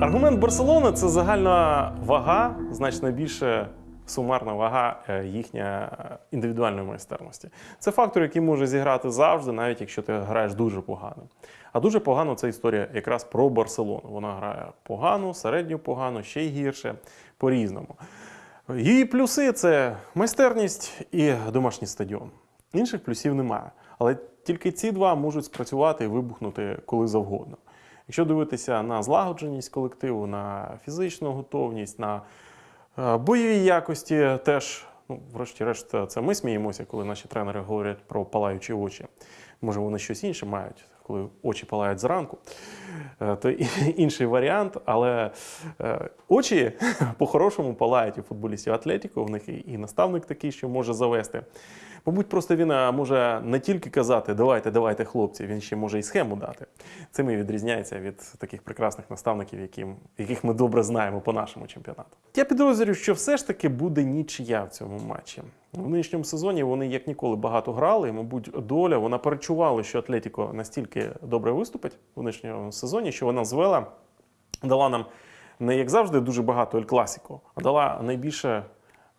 Аргумент Барселони це загальна вага, значно більше сумарна вага е, їхня е, індивідуальної майстерності. Це фактор, який може зіграти завжди, навіть якщо ти граєш дуже погано. А дуже погано це історія якраз про Барселону. Вона грає погано, середньо погано, ще й гірше, по-різному. Її плюси це майстерність і домашній стадіон. Інших плюсів немає. Але тільки ці два можуть спрацювати і вибухнути коли завгодно. Якщо дивитися на злагодженість колективу, на фізичну готовність, на е, бойові якості, теж, ну, врешті-решт, це ми сміємося, коли наші тренери говорять про палаючі очі. Може, вони щось інше мають, коли очі палають зранку. Е, То інший варіант, але е, очі по-хорошому палають у футболістів Атлетіко. В них і- наставник такий, що може завести. Мабуть, просто він е, може не тільки казати давайте, давайте, хлопці, він ще може і схему дати. Цим і відрізняється від таких прекрасних наставників, яких ми добре знаємо по нашому чемпіонату. Я підозрюю, що все ж таки буде нічия в цьому матчі. В нинішньому сезоні вони як ніколи багато грали. І, мабуть, доля вона перечувала, що Атлетіко настільки добре виступить в нинішньому сезоні, що вона звела, дала нам не як завжди дуже багато Ель Класіко, а дала найбільше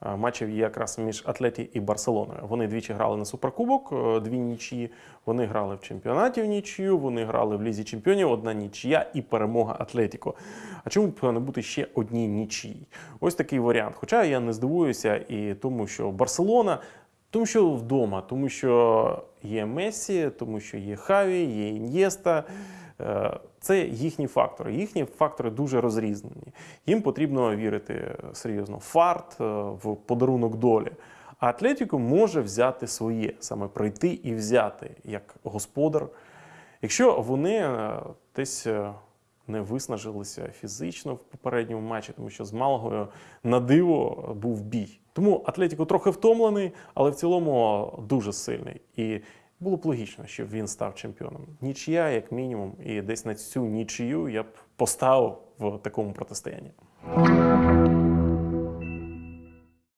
матчів якраз між Атлеті і Барселоною. Вони двічі грали на суперкубок, е, дві нічі. Вони грали в чемпіонаті в нічию, вони грали в лізі чемпіонів, одна нічия і перемога Атлетіко. А чому б не бути ще одній нічиї? Ось такий варіант. Хоча я не здивуюся і тому, що Барселона. Тому що вдома, тому що є Мессі, тому що є Хаві, є Ін'єста. Е, Це їхні фактори. Їхні фактори дуже розрізнені. Їм потрібно вірити е, серйозно в фарт, е, в подарунок долі. А Атлетіко може взяти своє, саме прийти і взяти як господар. Якщо вони десь не виснажилися фізично в попередньому матчі, тому що з Малгою на диво був бій. Тому Атлетіко трохи втомлений, але в цілому дуже сильний. І було б логічно, щоб він став чемпіоном. Нічия, як мінімум, і десь на цю нічию я б поставив в такому протистоянні.